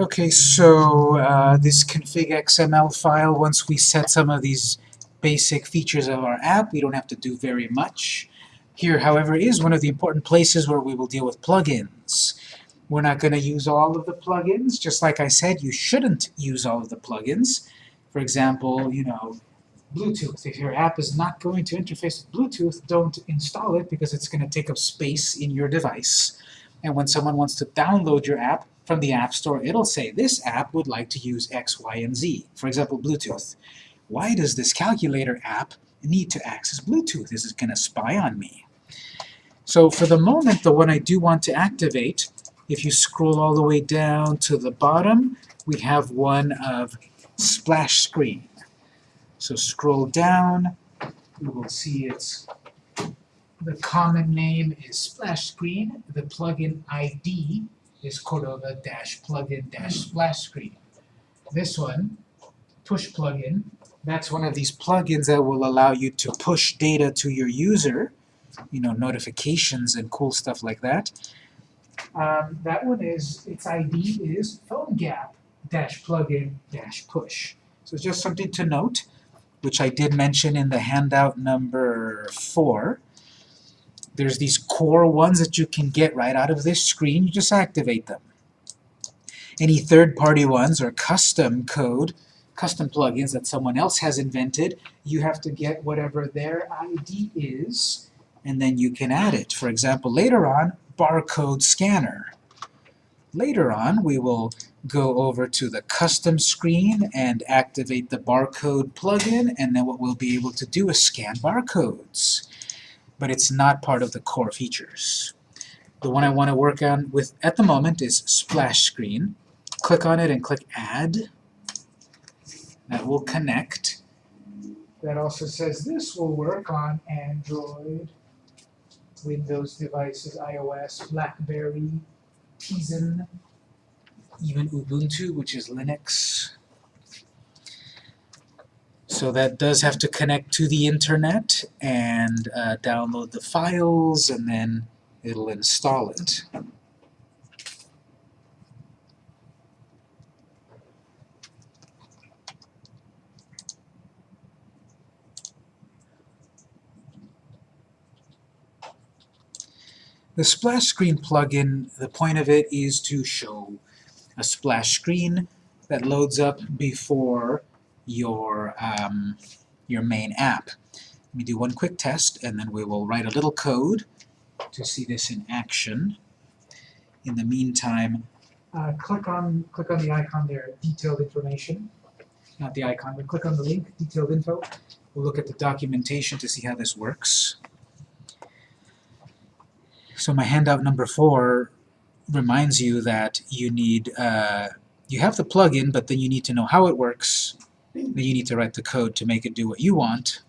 Okay, so uh, this config XML file, once we set some of these basic features of our app, we don't have to do very much. Here, however, is one of the important places where we will deal with plugins. We're not going to use all of the plugins. Just like I said, you shouldn't use all of the plugins. For example, you know, Bluetooth. If your app is not going to interface with Bluetooth, don't install it because it's going to take up space in your device. And when someone wants to download your app from the App Store, it'll say, this app would like to use X, Y, and Z. For example, Bluetooth. Why does this calculator app need to access Bluetooth? Is it going to spy on me? So for the moment, the one I do want to activate, if you scroll all the way down to the bottom, we have one of splash screen. So scroll down, you will see it's the common name is splash screen. The plugin ID is Cordova dash plugin dash splash screen. This one, push plugin, that's one of these plugins that will allow you to push data to your user, you know, notifications and cool stuff like that. Um, that one is, its ID is PhoneGap-plugin-push. So it's just something to note, which I did mention in the handout number 4. There's these core ones that you can get right out of this screen. You just activate them. Any third-party ones or custom code, custom plugins that someone else has invented, you have to get whatever their ID is, and then you can add it. For example, later on, barcode scanner. Later on, we will go over to the custom screen and activate the barcode plugin, and then what we'll be able to do is scan barcodes but it's not part of the core features. The one I want to work on with at the moment is splash screen. Click on it and click add. That will connect. That also says this will work on Android, Windows devices, iOS, BlackBerry, Tizen, even Ubuntu, which is Linux. So that does have to connect to the internet and uh, download the files, and then it'll install it. The splash screen plugin, the point of it is to show a splash screen that loads up before your, um, your main app. Let me do one quick test, and then we will write a little code to see this in action. In the meantime, uh, click on click on the icon there, detailed information. Not the icon, but click on the link, detailed info. We'll look at the documentation to see how this works. So my handout number four reminds you that you need, uh, you have the plugin, but then you need to know how it works, you need to write the code to make it do what you want.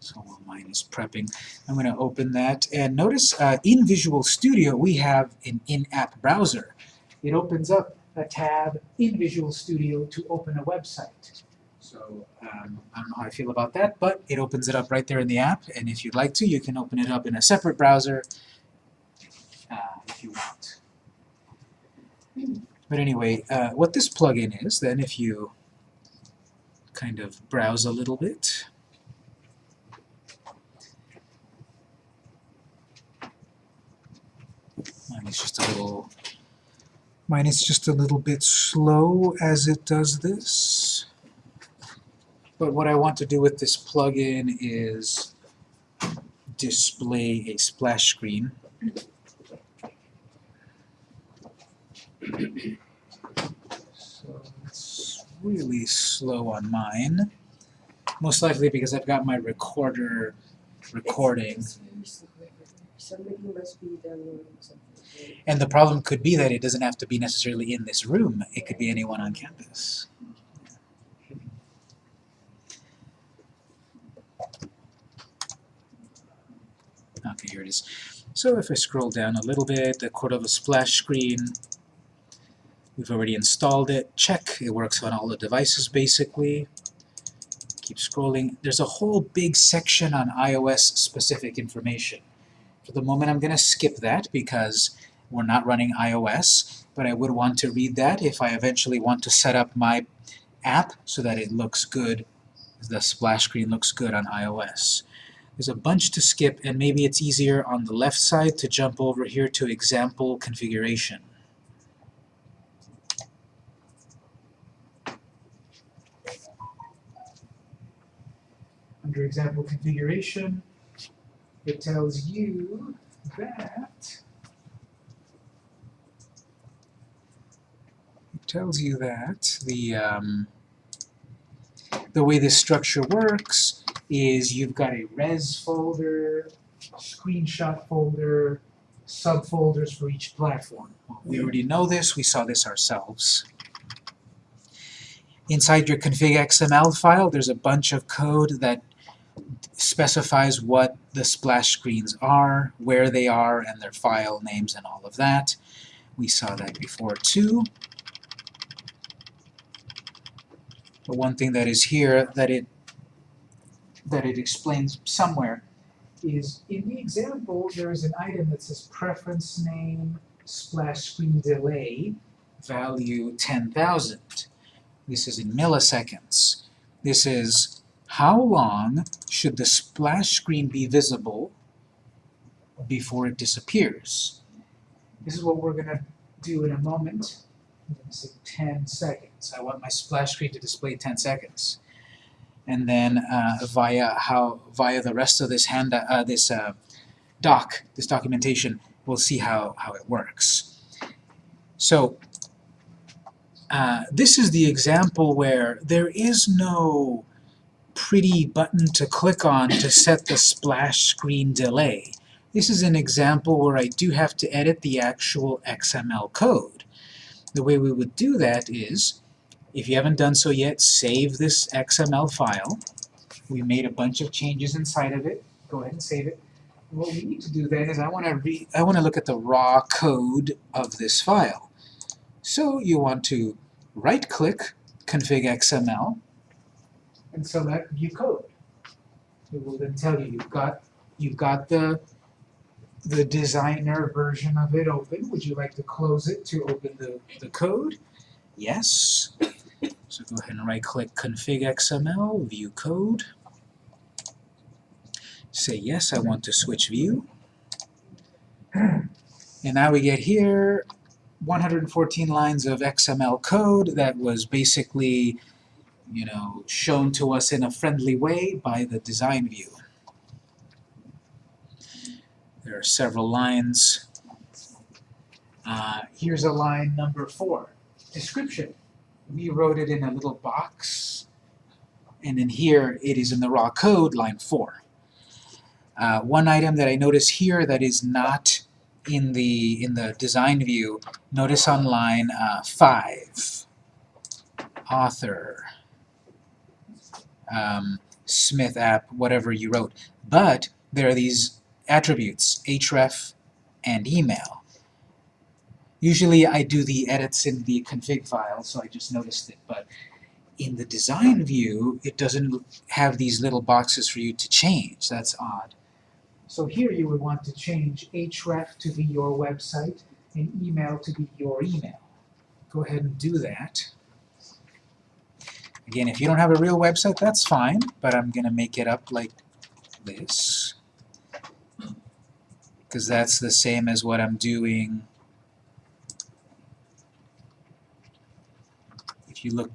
So while mine is prepping, I'm going to open that. And notice uh, in Visual Studio we have an in-app browser. It opens up a tab in Visual Studio to open a website. So um, I don't know how I feel about that, but it opens it up right there in the app, and if you'd like to, you can open it up in a separate browser uh, if you want. But anyway, uh, what this plugin is, then if you kind of browse a little bit, mine is just a little mine is just a little bit slow as it does this. But what I want to do with this plugin is display a splash screen really slow on mine. Most likely because I've got my recorder recording. And the problem could be that it doesn't have to be necessarily in this room. It could be anyone on campus. Okay, here it is. So if I scroll down a little bit, the Cordova splash screen We've already installed it. Check. It works on all the devices basically. Keep scrolling. There's a whole big section on iOS specific information. For the moment I'm going to skip that because We're not running iOS, but I would want to read that if I eventually want to set up my app so that it looks good, the splash screen looks good on iOS. There's a bunch to skip, and maybe it's easier on the left side to jump over here to example configuration. Under example configuration, it tells you that it tells you that the um, the way this structure works is you've got a res folder, screenshot folder, subfolders for each platform. We already know this, we saw this ourselves. Inside your config XML file, there's a bunch of code that specifies what the splash screens are, where they are, and their file names and all of that. We saw that before too. But one thing that is here that it that it explains somewhere is in the example there is an item that says preference name splash screen delay value 10,000. This is in milliseconds. This is how long should the splash screen be visible before it disappears? This is what we're going to do in a moment. I'm going to say 10 seconds. I want my splash screen to display 10 seconds. And then uh, via how via the rest of this hand uh, this uh, doc, this documentation, we'll see how, how it works. So uh, this is the example where there is no pretty button to click on to set the splash screen delay. This is an example where I do have to edit the actual XML code. The way we would do that is, if you haven't done so yet, save this XML file. We made a bunch of changes inside of it. Go ahead and save it. What we need to do then is I want to I want to look at the raw code of this file. So you want to right-click Config XML, and select View Code. It will then tell you you've got you've got the the designer version of it open. Would you like to close it to open the, the code? Yes. So go ahead and right-click Config XML, View Code. Say yes, I want to switch view. And now we get here 114 lines of XML code that was basically you know, shown to us in a friendly way by the design view. There are several lines. Uh, here's a line number four, description. We wrote it in a little box, and in here it is in the raw code, line four. Uh, one item that I notice here that is not in the in the design view, notice on line uh, five, author um, Smith app, whatever you wrote. But there are these attributes, href and email. Usually I do the edits in the config file, so I just noticed it, but in the design view, it doesn't have these little boxes for you to change. That's odd. So here you would want to change href to be your website and email to be your email. Go ahead and do that. Again, if you don't have a real website, that's fine, but I'm going to make it up like this. Because that's the same as what I'm doing. If you look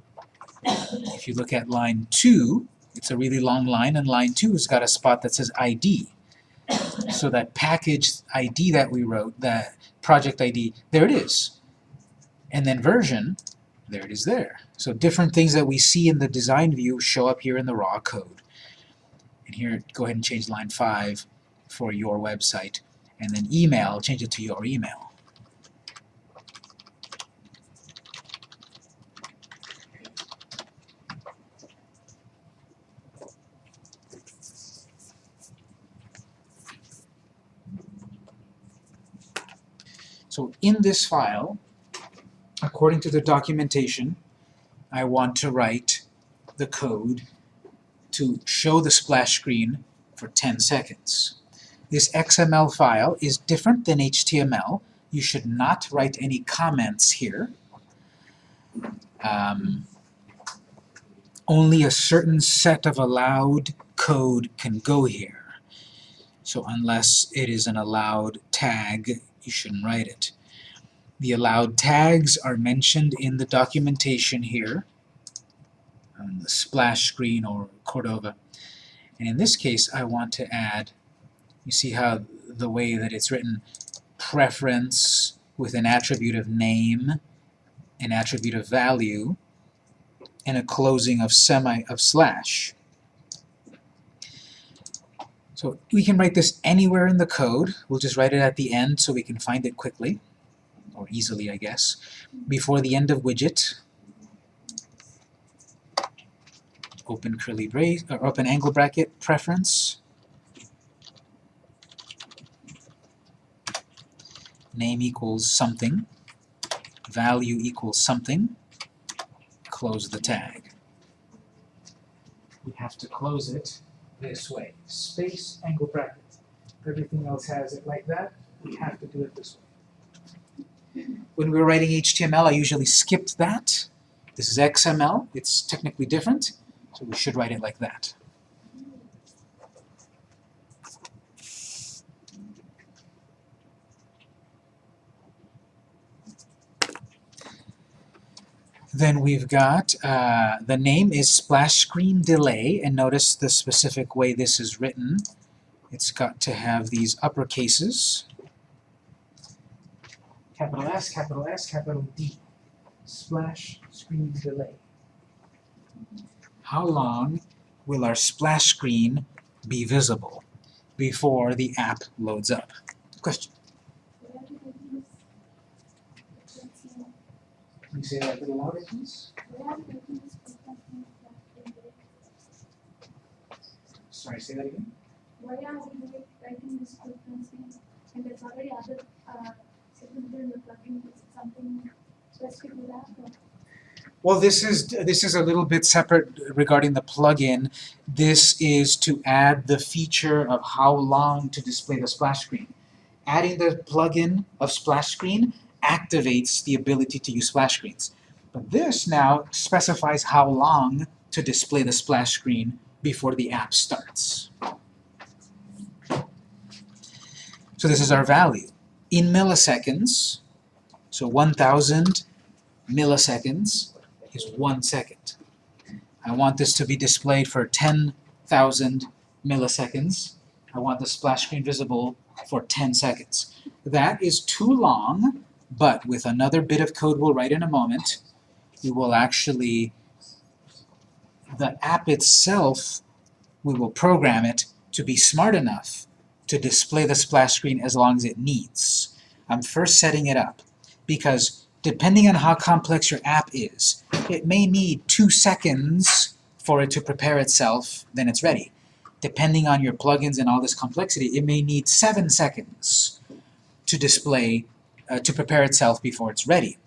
if you look at line 2, it's a really long line, and line 2 has got a spot that says ID. So that package ID that we wrote, that project ID, there it is. And then version, there it is there. So different things that we see in the design view show up here in the raw code. And here, go ahead and change line 5 for your website. And then email, change it to your email. So in this file, according to the documentation, I want to write the code to show the splash screen for 10 seconds. This XML file is different than HTML. You should not write any comments here. Um, only a certain set of allowed code can go here. So unless it is an allowed tag, you shouldn't write it. The allowed tags are mentioned in the documentation here, on the splash screen or Cordova. And in this case, I want to add, you see how the way that it's written, preference with an attribute of name, an attribute of value, and a closing of semi of slash. So we can write this anywhere in the code. We'll just write it at the end so we can find it quickly, or easily, I guess. Before the end of widget, open curly brace, or open angle bracket, preference, name equals something, value equals something, close the tag. We have to close it this way. Space, angle bracket. Everything else has it like that. We have to do it this way. When we were writing HTML, I usually skipped that. This is XML. It's technically different, so we should write it like that. Then we've got, uh, the name is splash screen delay, and notice the specific way this is written. It's got to have these uppercases. Capital S, capital S, capital D. Splash screen delay. How long will our splash screen be visible before the app loads up? Question? Can you say that a little louder, please? Sorry, say that again? Why are we writing this frequency and there's already other uh, Well, this is this is a little bit separate regarding the plugin. This is to add the feature of how long to display the splash screen. Adding the plugin of splash screen activates the ability to use splash screens. But this now specifies how long to display the splash screen before the app starts. So this is our value. In milliseconds, so 1000 milliseconds is one second. I want this to be displayed for 10,000 milliseconds. I want the splash screen visible for 10 seconds. That is too long, but with another bit of code we'll write in a moment, we will actually, the app itself, we will program it to be smart enough to display the splash screen as long as it needs. I'm first setting it up because depending on how complex your app is, it may need two seconds for it to prepare itself, then it's ready. Depending on your plugins and all this complexity, it may need seven seconds to display, uh, to prepare itself before it's ready.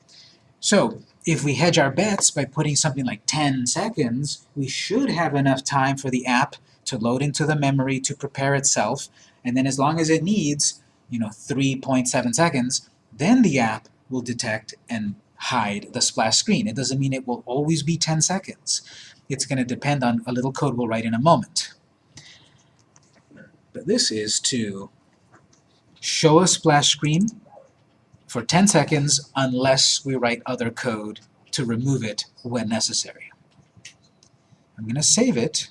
So, if we hedge our bets by putting something like 10 seconds, we should have enough time for the app to load into the memory to prepare itself, and then as long as it needs, you know, 3.7 seconds, then the app will detect and hide the splash screen. It doesn't mean it will always be 10 seconds. It's going to depend on a little code we'll write in a moment. But this is to show a splash screen for 10 seconds unless we write other code to remove it when necessary. I'm going to save it.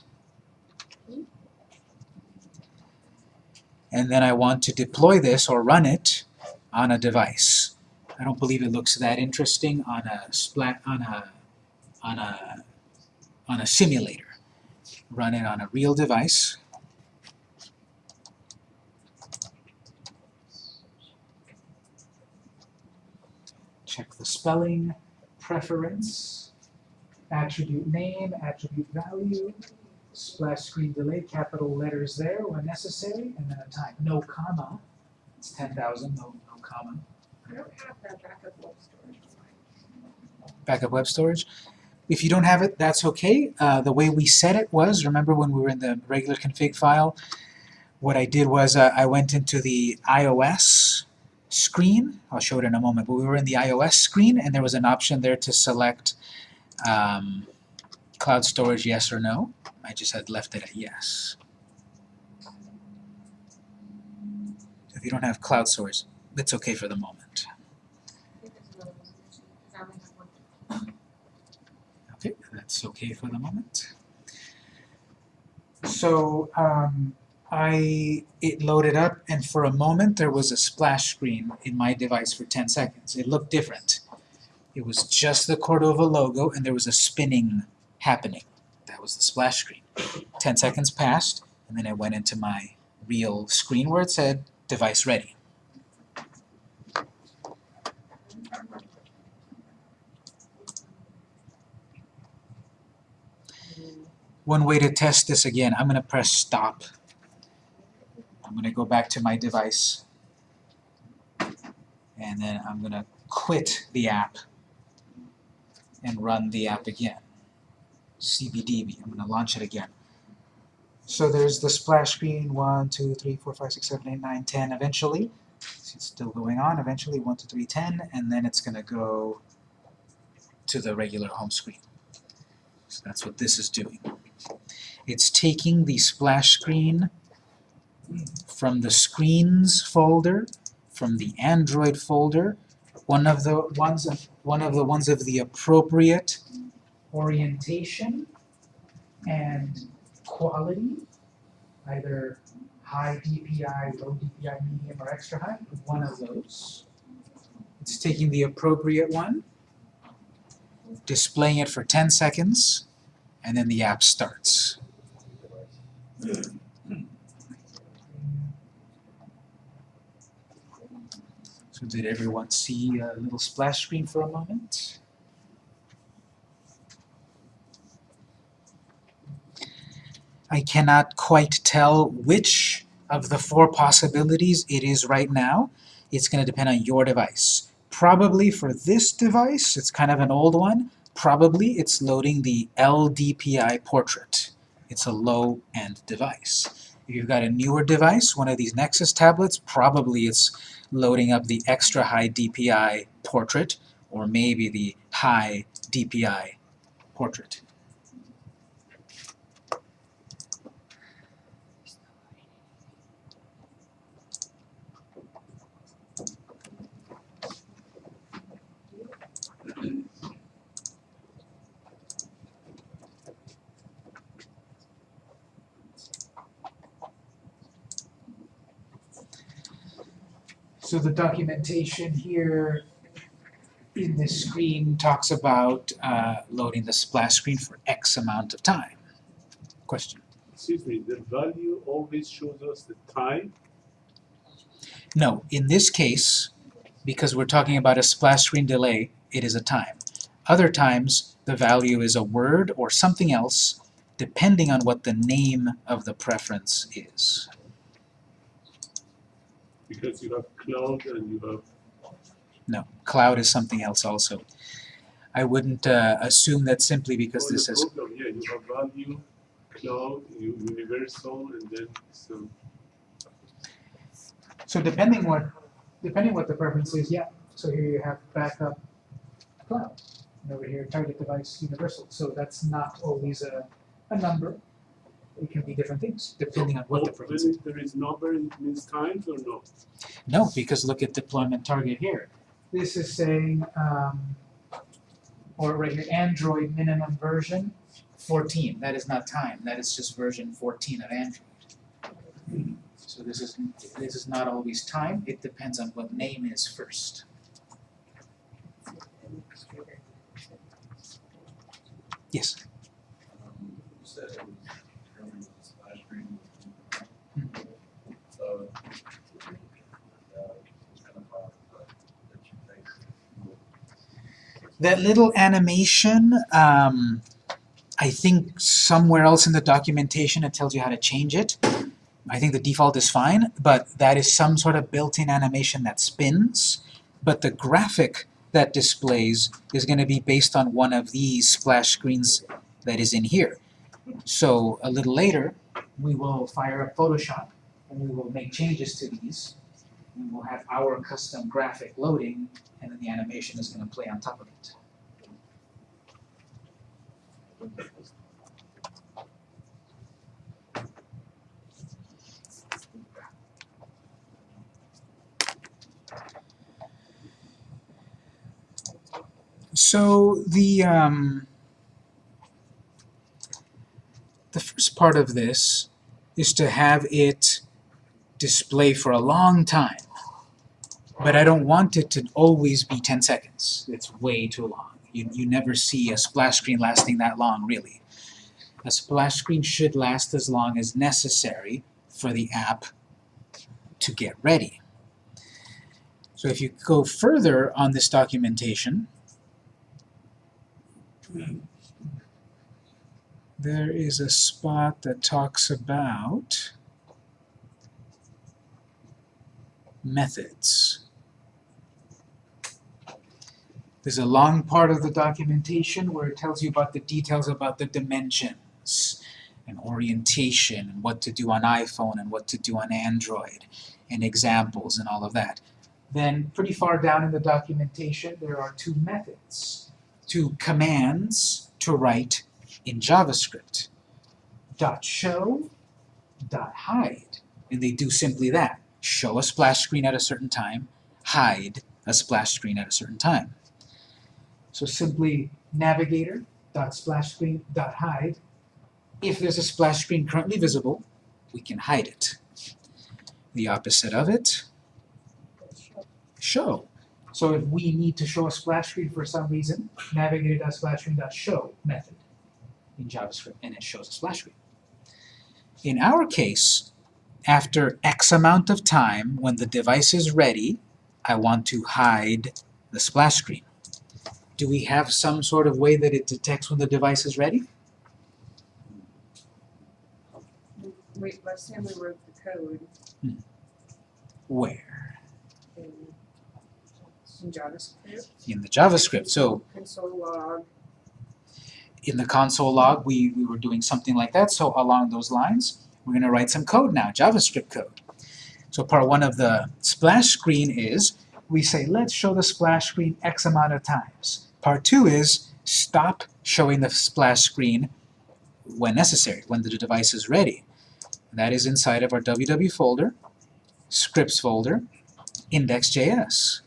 And then I want to deploy this or run it on a device. I don't believe it looks that interesting on a splat on a on a on a simulator. Run it on a real device. Check the spelling, preference, attribute name, attribute value, splash screen delay, capital letters there when necessary, and then a time. No comma. It's 10,000, no, no comma. I don't have that backup web storage. backup web storage. If you don't have it, that's okay. Uh, the way we set it was, remember when we were in the regular config file, what I did was uh, I went into the iOS screen. I'll show it in a moment, but we were in the iOS screen, and there was an option there to select um, cloud storage yes or no. I just had left it at yes. If you don't have cloud storage, it's okay for the moment. Okay, that's okay for the moment. So um, I it loaded up, and for a moment there was a splash screen in my device for 10 seconds. It looked different. It was just the Cordova logo, and there was a spinning happening. That was the splash screen. 10 seconds passed, and then I went into my real screen where it said device ready. One way to test this again, I'm going to press stop. I'm going to go back to my device. And then I'm going to quit the app and run the app again. CBDB. I'm going to launch it again. So there's the splash screen, 1, 2, 3, 4, 5, 6, 7, 8, 9, 10 eventually. It's still going on. Eventually 1, 2, 3, 10, and then it's going to go to the regular home screen. So that's what this is doing. It's taking the splash screen from the screens folder, from the Android folder, one of the ones of one of the ones of the appropriate orientation and quality, either high DPI, low DPI, medium, or extra high, one of those. It's taking the appropriate one, displaying it for 10 seconds, and then the app starts. So did everyone see a little splash screen for a moment? I cannot quite tell which of the four possibilities it is right now. It's going to depend on your device. Probably for this device, it's kind of an old one, probably it's loading the LDPI portrait. It's a low-end device. If you've got a newer device, one of these Nexus tablets, probably it's loading up the extra high DPI portrait, or maybe the high DPI portrait. So the documentation here in this screen talks about uh, loading the splash screen for X amount of time. Question? Excuse me, the value always shows us the time? No, in this case, because we're talking about a splash screen delay, it is a time. Other times, the value is a word or something else, depending on what the name of the preference is. Because you have cloud and you have, No, cloud is something else also. I wouldn't uh, assume that simply because oh, this the is program, yeah, you have value, cloud, universal, and then some, So depending what, depending what the preference is, yeah. So here you have backup cloud, and over here target device universal. So that's not always a, a number. It can be different things depending on what the Oh, preference when is. there is number, it means times or no? No, because look at deployment target here. This is saying, um, or right here, Android minimum version 14. That is not time. That is just version 14 of Android. So this is this is not always time. It depends on what name is first. Yes. Um, you said it was determined with the splash screen. Hmm. So, uh, it's kind of hard, but that you think. That little animation, um, I think somewhere else in the documentation it tells you how to change it. I think the default is fine, but that is some sort of built-in animation that spins. But the graphic that displays is going to be based on one of these splash screens that is in here. So a little later, we will fire up Photoshop and we will make changes to these. And we'll have our custom graphic loading, and then the animation is gonna play on top of it. So the um, the first part of this is to have it display for a long time. But I don't want it to always be 10 seconds. It's way too long. You, you never see a splash screen lasting that long, really. A splash screen should last as long as necessary for the app to get ready. So if you go further on this documentation, there is a spot that talks about methods. There's a long part of the documentation where it tells you about the details about the dimensions and orientation and what to do on iPhone and what to do on Android and examples and all of that. Then pretty far down in the documentation there are two methods, two commands to write in JavaScript. Dot show, dot hide. And they do simply that. Show a splash screen at a certain time, hide a splash screen at a certain time. So simply navigator dot splash screen dot hide. If there's a splash screen currently visible, we can hide it. The opposite of it, show. So if we need to show a splash screen for some reason, navigator dot splash screen dot show method in JavaScript, and it shows a splash screen. In our case, after X amount of time, when the device is ready, I want to hide the splash screen. Do we have some sort of way that it detects when the device is ready? Wait, last time we wrote the code hmm. Where? in, in JavaScript, In the JavaScript. So console log, in the console log, we, we were doing something like that. So along those lines, we're going to write some code now, JavaScript code. So part one of the splash screen is, we say, let's show the splash screen X amount of times. Part two is, stop showing the splash screen when necessary, when the device is ready. And that is inside of our www folder, scripts folder, index.js.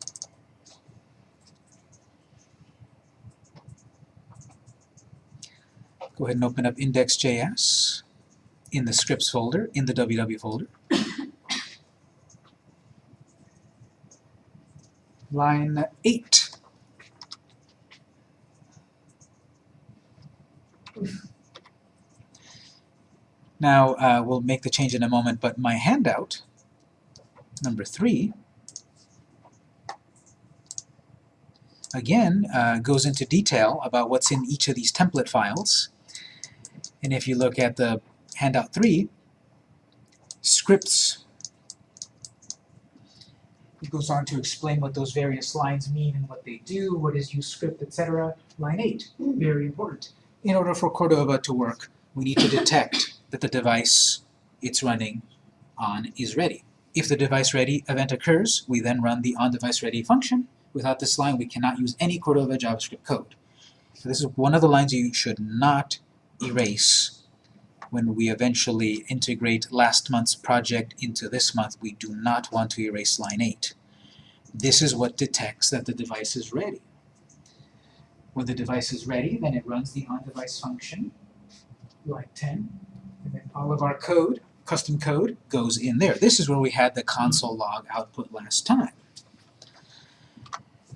Go ahead and open up index.js in the scripts folder, in the www folder. Line 8. Now, uh, we'll make the change in a moment, but my handout, number 3, again, uh, goes into detail about what's in each of these template files. And if you look at the handout 3, scripts, it goes on to explain what those various lines mean and what they do, what is use script, etc. Line 8, very important. In order for Cordova to work, we need to detect that the device it's running on is ready. If the device ready event occurs, we then run the on device ready function. Without this line, we cannot use any Cordova JavaScript code. So this is one of the lines you should not erase when we eventually integrate last month's project into this month. We do not want to erase line 8. This is what detects that the device is ready. When the device is ready, then it runs the on-device function, line 10, and then all of our code, custom code, goes in there. This is where we had the console log output last time.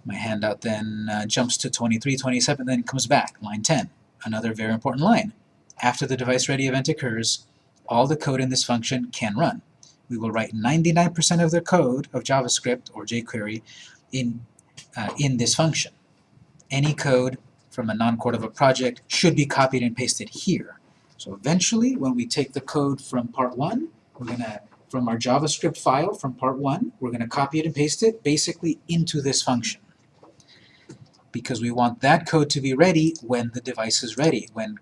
My handout then uh, jumps to 23, 27, then comes back, line 10. Another very important line. After the device ready event occurs, all the code in this function can run. We will write 99% of the code of JavaScript or jQuery in, uh, in this function. Any code from a non-Cordova project should be copied and pasted here. So eventually, when we take the code from part 1, we're to, from our JavaScript file from part 1, we're going to copy it and paste it basically into this function. Because we want that code to be ready when the device is ready, when,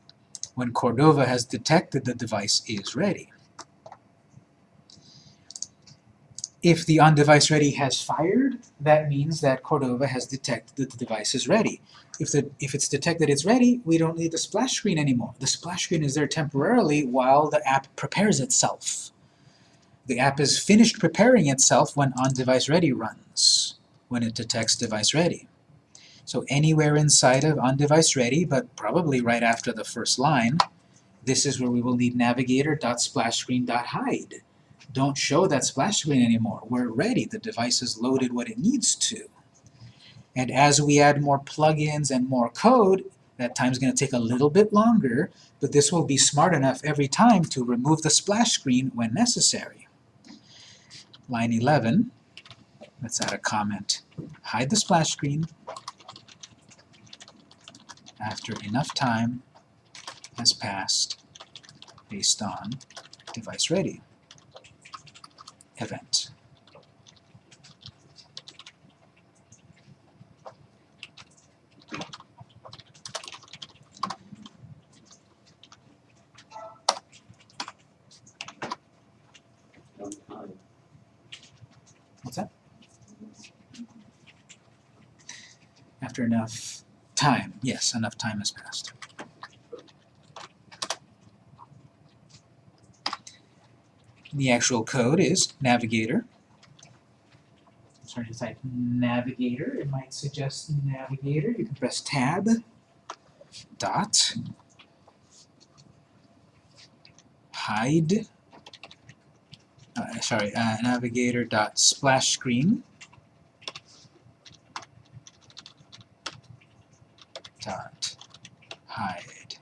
when Cordova has detected the device is ready. If the on-device ready has fired, that means that Cordova has detected that the device is ready. If, the, if it's detected it's ready, we don't need the splash screen anymore. The splash screen is there temporarily while the app prepares itself. The app is finished preparing itself when on-device ready runs, when it detects device ready. So anywhere inside of on-device ready, but probably right after the first line, this is where we will need navigator.splashscreen.hide. Don't show that splash screen anymore. We're ready. The device has loaded what it needs to. And as we add more plugins and more code, that time's going to take a little bit longer, but this will be smart enough every time to remove the splash screen when necessary. Line 11, let's add a comment. Hide the splash screen after enough time has passed based on device ready event. What's that? After enough time, yes, enough time has passed. The actual code is navigator. Sorry to type navigator, it might suggest navigator. You can press tab, dot, hide, uh, sorry, uh, navigator dot splash screen dot hide.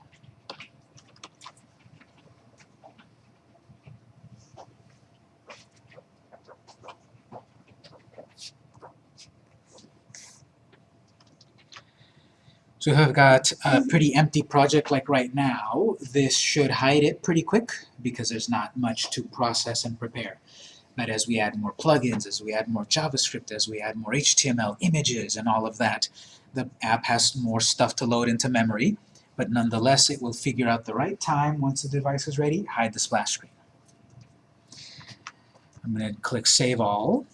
So if I've got a pretty empty project like right now, this should hide it pretty quick because there's not much to process and prepare. But as we add more plugins, as we add more JavaScript, as we add more HTML, images, and all of that, the app has more stuff to load into memory, but nonetheless it will figure out the right time once the device is ready, hide the splash screen. I'm going to click Save All.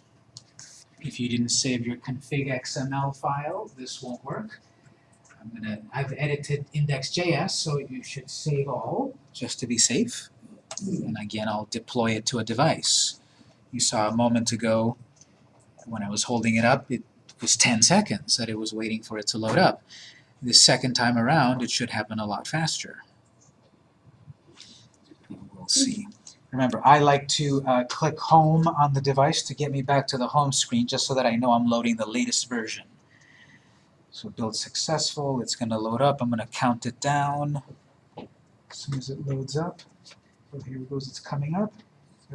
If you didn't save your config XML file, this won't work. I'm gonna, I've edited index.js, so you should save all, just to be safe. And again, I'll deploy it to a device. You saw a moment ago, when I was holding it up, it was 10 seconds that it was waiting for it to load up. The second time around, it should happen a lot faster. We'll see. Remember, I like to uh, click home on the device to get me back to the home screen, just so that I know I'm loading the latest version. So build successful, it's going to load up, I'm going to count it down as soon as it loads up. So here it goes, it's coming up.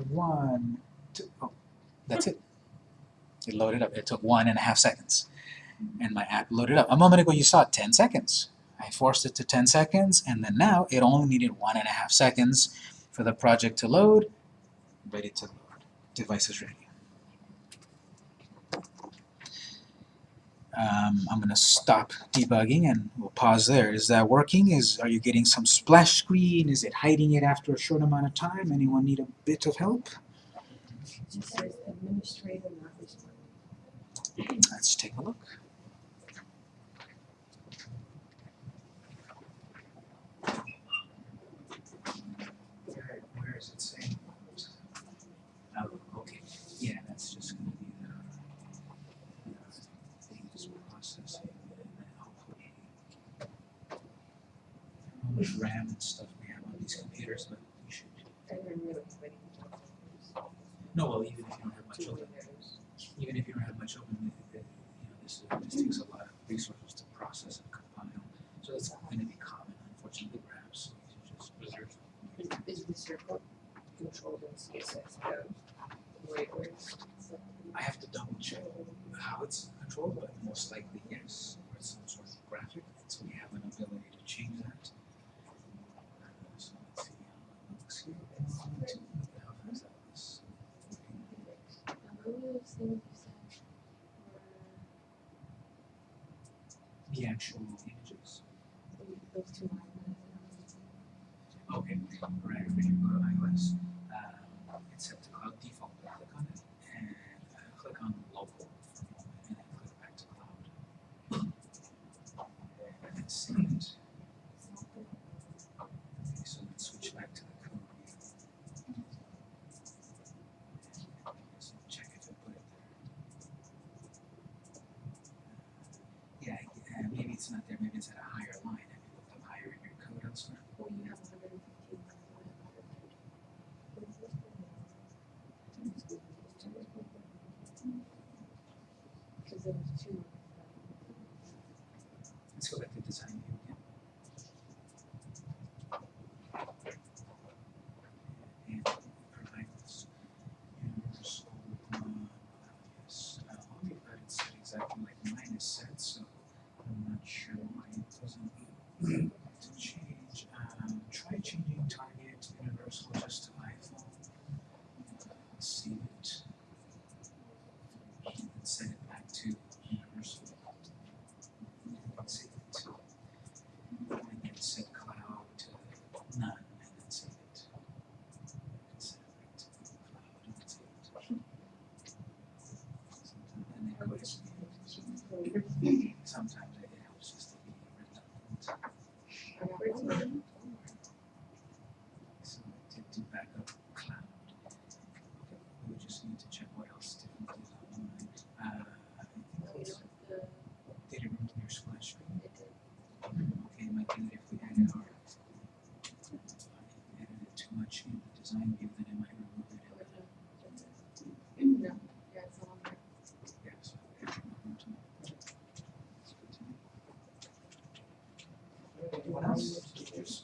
One, two, oh, that's it. It loaded up. It took one and a half seconds. And my app loaded up. A moment ago you saw it 10 seconds. I forced it to 10 seconds, and then now it only needed one and a half seconds for the project to load. Ready to load. Device is ready. Um, I'm going to stop debugging and we'll pause there. Is that working? Is Are you getting some splash screen? Is it hiding it after a short amount of time? Anyone need a bit of help? It says administrator not responding. Let's take a look. Where, where is it saying? Oh, okay. Yeah, that's just going to be the uh, things processing and then outputting. How much RAM and stuff we have on these computers, but we should. And then really waiting. No, well, even if you don't have much it. even if you don't have much open, it, it, you know, this, this takes a lot of resources to process and compile. So it's going to be common, unfortunately, perhaps. Just Is the circle controlled in CSS code? The way it works? I have to double check how it's controlled, but most likely yes, or it's some sort of graphic, so we have an ability then it's at a higher line. Have you looked up higher in your code elsewhere? Well, you have 115 Because two. sometimes. Yes.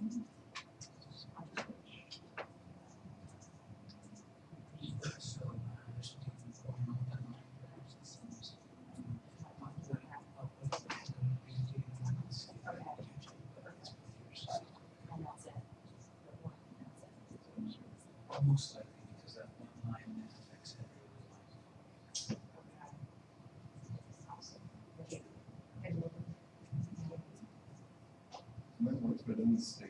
And Almost likely because that one line affects every Okay. Awesome. Okay. Work, but in the state.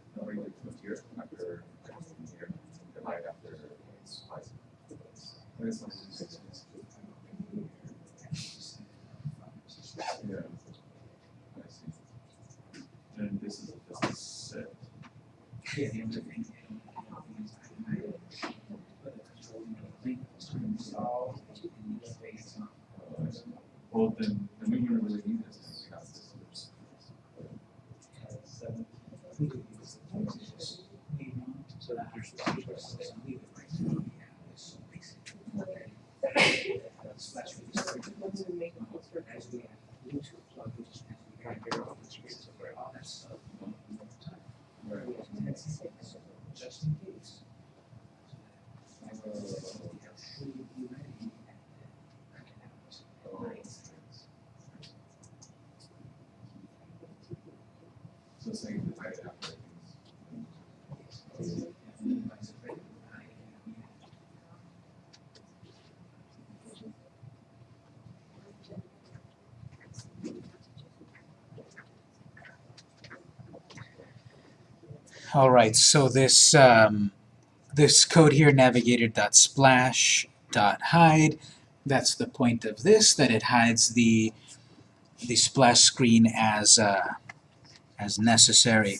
All right, so this um, this code here, navigator.splash.hide, that's the point of this, that it hides the the splash screen as uh, as necessary.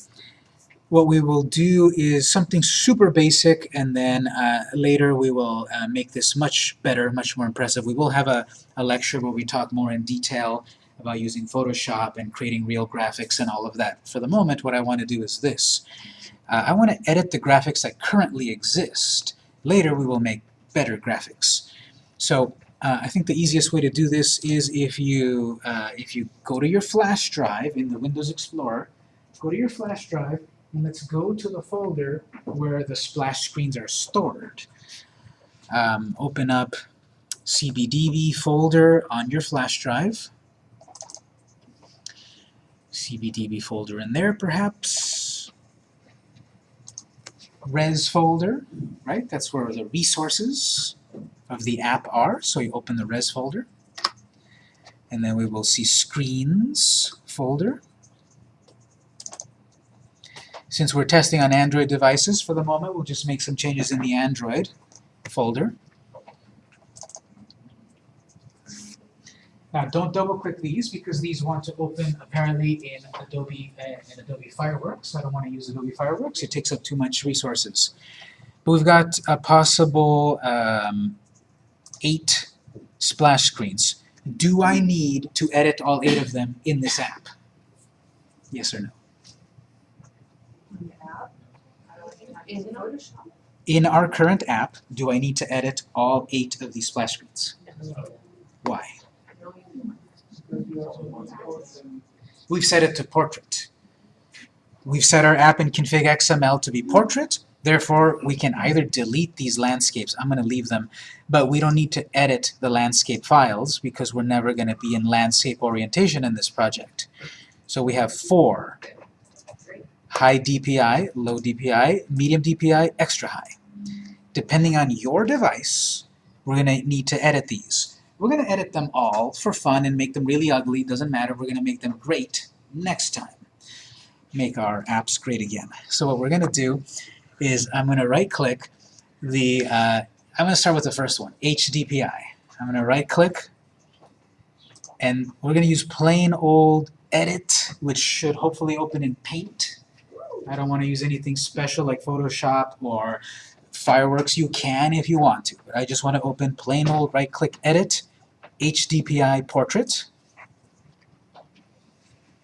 What we will do is something super basic, and then uh, later we will uh, make this much better, much more impressive. We will have a, a lecture where we talk more in detail about using Photoshop and creating real graphics and all of that. For the moment, what I want to do is this. Uh, I want to edit the graphics that currently exist. Later we will make better graphics. So uh, I think the easiest way to do this is if you, uh, if you go to your flash drive in the Windows Explorer, go to your flash drive, and let's go to the folder where the splash screens are stored. Um, open up CBDB folder on your flash drive. CBDB folder in there, perhaps. Res folder, right? That's where the resources of the app are. So you open the res folder. And then we will see screens folder. Since we're testing on Android devices for the moment, we'll just make some changes in the Android folder. Now don't double click these because these want to open apparently in Adobe uh, in Adobe Fireworks. I don't want to use Adobe Fireworks, it takes up too much resources. But we've got a possible um, eight splash screens. Do I need to edit all eight of them in this app? Yes or no? In Photoshop? In our current app, do I need to edit all eight of these splash screens? Why? We've set it to portrait. We've set our app in config XML to be portrait, therefore we can either delete these landscapes, I'm going to leave them, but we don't need to edit the landscape files because we're never going to be in landscape orientation in this project. So we have four, high DPI, low DPI, medium DPI, extra high. Depending on your device, we're going to need to edit these. We're going to edit them all for fun and make them really ugly, doesn't matter, we're going to make them great next time. Make our apps great again. So what we're going to do is I'm going to right-click the, uh, I'm going to start with the first one, HDPI. I'm going to right-click, and we're going to use plain old Edit, which should hopefully open in Paint. I don't want to use anything special like Photoshop or Fireworks. You can if you want to, but I just want to open plain old right-click Edit, HDPI Portrait.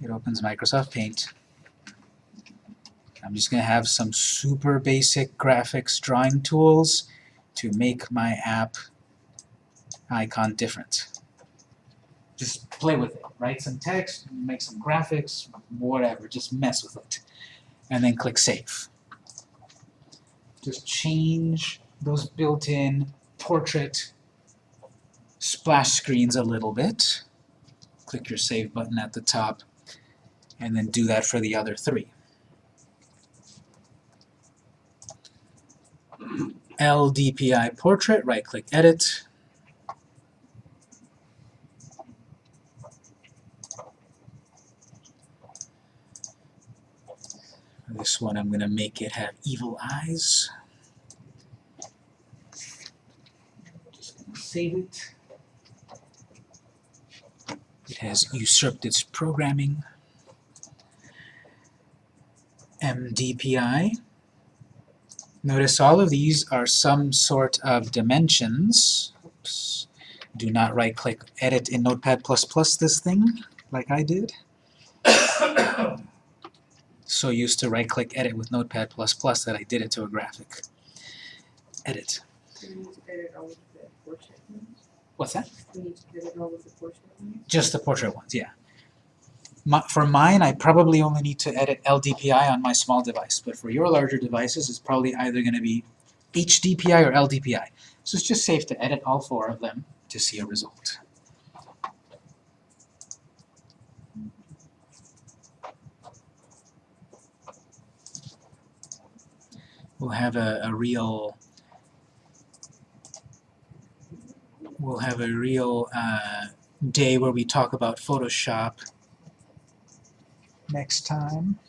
It opens Microsoft Paint. I'm just going to have some super basic graphics drawing tools to make my app icon different. Just play with it. Write some text, make some graphics, whatever. Just mess with it. And then click Save. Just change those built-in portrait splash screens a little bit. Click your Save button at the top, and then do that for the other three. LDPI portrait, right-click Edit. This one I'm going to make it have evil eyes. Just save it. It has usurped its programming. MDPI. Notice all of these are some sort of dimensions. Oops. Do not right-click Edit in Notepad++ Plus this thing, like I did. so used to right-click Edit with Notepad++ Plus that I did it to a graphic. Edit. Portrait that? Just the portrait ones, yeah. My, for mine, I probably only need to edit LDPI on my small device, but for your larger devices, it's probably either going to be HDPI or LDPI. So it's just safe to edit all four of them to see a result. We'll have a, a real we'll have a real uh, day where we talk about Photoshop next time.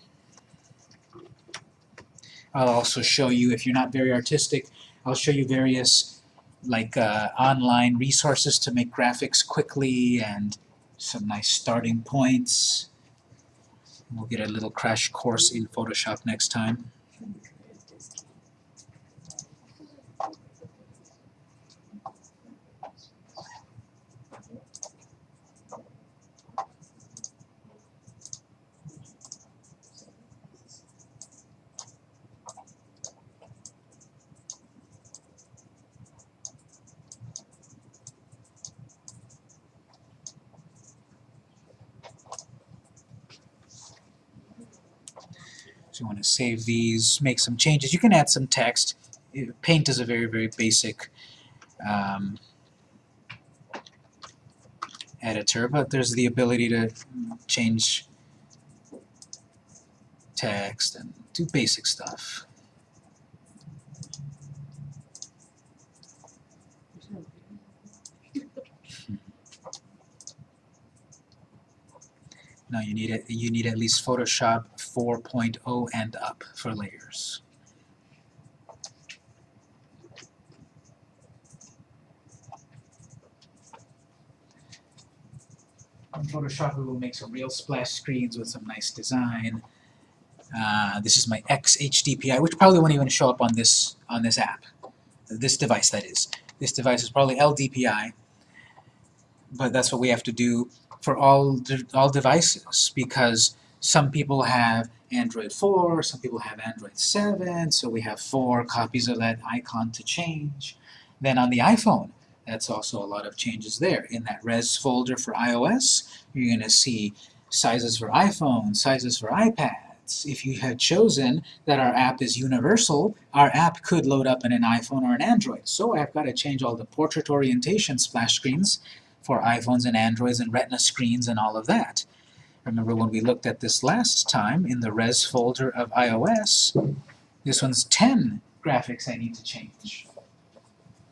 I'll also show you, if you're not very artistic, I'll show you various like uh, online resources to make graphics quickly and some nice starting points. We'll get a little crash course in Photoshop next time. Save these, make some changes. You can add some text. Paint is a very, very basic um, editor, but there's the ability to change text and do basic stuff. No, you need it. You need at least Photoshop 4.0 and up for layers. Photoshop, we will make some real splash screens with some nice design. Uh, this is my XHDPI, which probably won't even show up on this on this app, this device that is. This device is probably LDPI, but that's what we have to do for all de all devices because some people have Android 4, some people have Android 7, so we have four copies of that icon to change. Then on the iPhone, that's also a lot of changes there. In that res folder for iOS, you're going to see sizes for iPhone, sizes for iPads. If you had chosen that our app is universal, our app could load up in an iPhone or an Android. So I've got to change all the portrait orientation splash screens for iPhones and Androids and Retina screens and all of that. Remember when we looked at this last time in the res folder of iOS, this one's 10 graphics I need to change.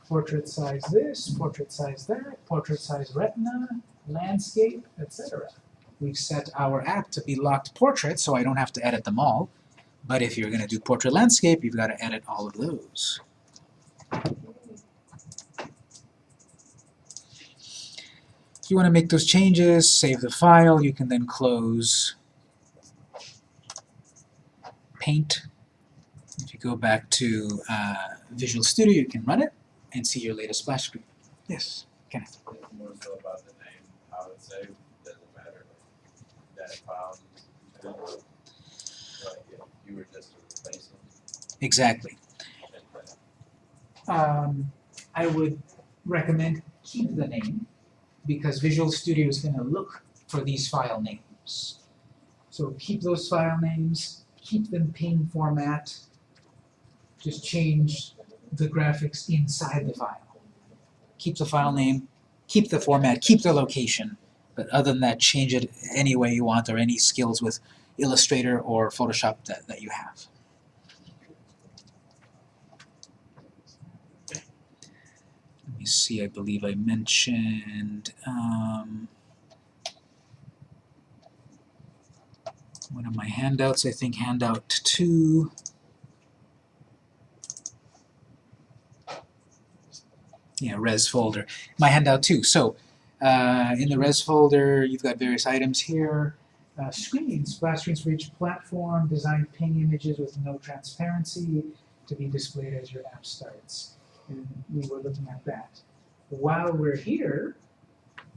Portrait size this, portrait size that, portrait size retina, landscape, etc. We've set our app to be locked portrait so I don't have to edit them all. But if you're going to do portrait landscape, you've got to edit all of those. If you want to make those changes, save the file, you can then close Paint. If you go back to uh, Visual Studio, you can run it and see your latest splash screen. Yes, Kenneth. More so about the name, how it's saved, doesn't matter, that file, you know, like, if you were just to Exactly. Um, I would recommend keep the name because Visual Studio is going to look for these file names. So keep those file names, keep them PNG format, just change the graphics inside the file. Keep the file name, keep the format, keep the location, but other than that, change it any way you want or any skills with Illustrator or Photoshop that, that you have. See, I believe I mentioned, um, one of my handouts, I think handout two. Yeah, res folder. My handout two. So, uh, in the res folder, you've got various items here. Uh, screens, splash screens for each platform, design ping images with no transparency to be displayed as your app starts. And we were looking at that. while we're here,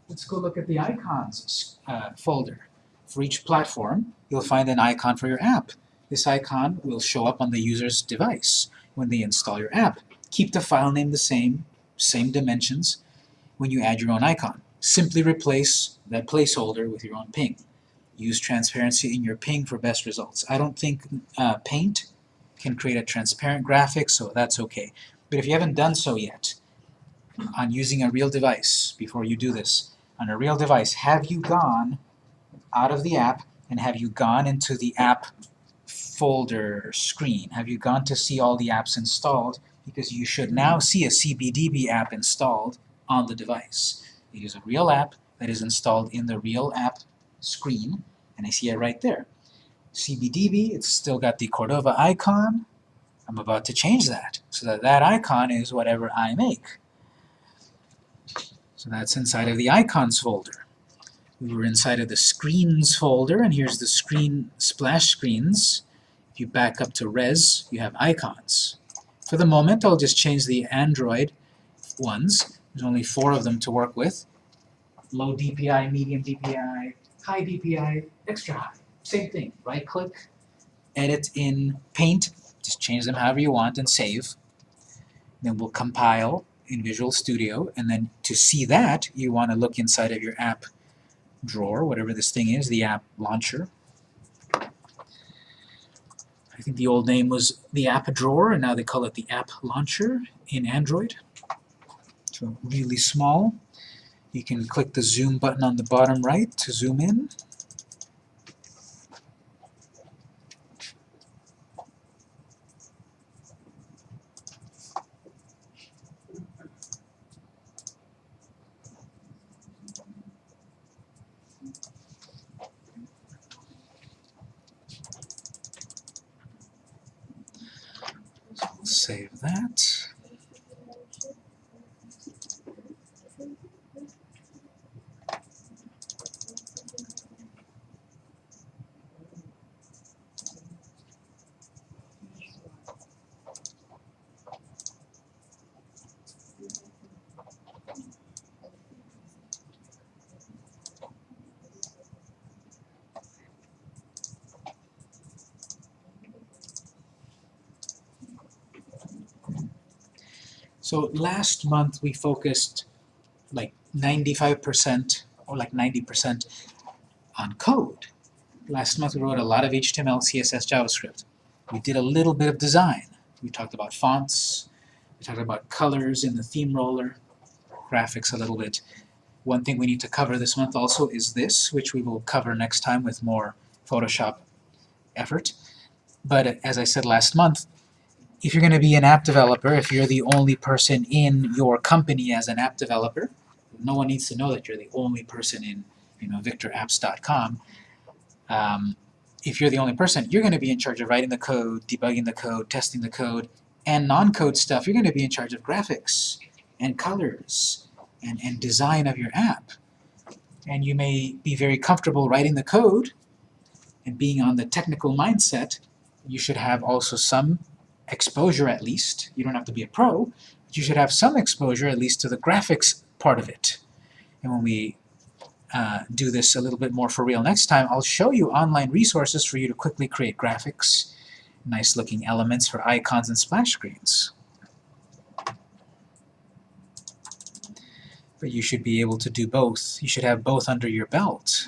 let's go look at the icons uh, folder. For each platform, you'll find an icon for your app. This icon will show up on the user's device when they install your app. Keep the file name the same, same dimensions when you add your own icon. Simply replace that placeholder with your own ping. Use transparency in your ping for best results. I don't think uh, Paint can create a transparent graphic, so that's okay. But if you haven't done so yet, on using a real device, before you do this, on a real device, have you gone out of the app and have you gone into the app folder screen? Have you gone to see all the apps installed? Because you should now see a CBDB app installed on the device. It is a real app that is installed in the real app screen, and I see it right there. CBDB, it's still got the Cordova icon. I'm about to change that, so that that icon is whatever I make. So that's inside of the icons folder. We were inside of the screens folder, and here's the screen splash screens. If you back up to res, you have icons. For the moment, I'll just change the Android ones. There's only four of them to work with. Low DPI, medium DPI, high DPI, extra high. Same thing. Right click, edit in Paint, just change them however you want and save. Then we'll compile in Visual Studio, and then to see that, you want to look inside of your app drawer, whatever this thing is, the app launcher. I think the old name was the app drawer, and now they call it the app launcher in Android. So really small. You can click the zoom button on the bottom right to zoom in. Save that. So last month we focused like 95% or like 90% on code. Last month we wrote a lot of HTML, CSS, JavaScript. We did a little bit of design. We talked about fonts, we talked about colors in the theme roller, graphics a little bit. One thing we need to cover this month also is this, which we will cover next time with more Photoshop effort. But uh, as I said last month, if you're going to be an app developer, if you're the only person in your company as an app developer, no one needs to know that you're the only person in you know, victorapps.com. Um, if you're the only person, you're going to be in charge of writing the code, debugging the code, testing the code, and non-code stuff. You're going to be in charge of graphics and colors and, and design of your app. And you may be very comfortable writing the code and being on the technical mindset. You should have also some exposure at least. You don't have to be a pro, but you should have some exposure at least to the graphics part of it. And when we uh, do this a little bit more for real next time, I'll show you online resources for you to quickly create graphics, nice looking elements for icons and splash screens. But you should be able to do both. You should have both under your belt.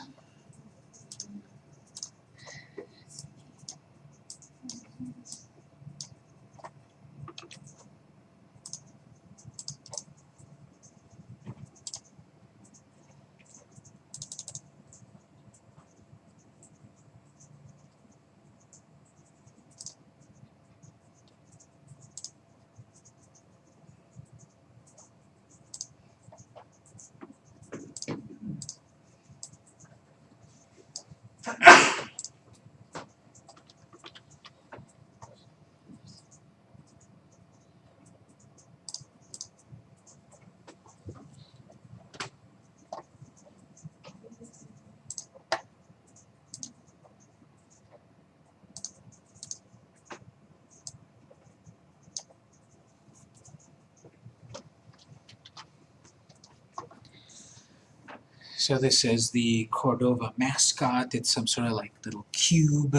So this is the Cordova mascot. It's some sort of like little cube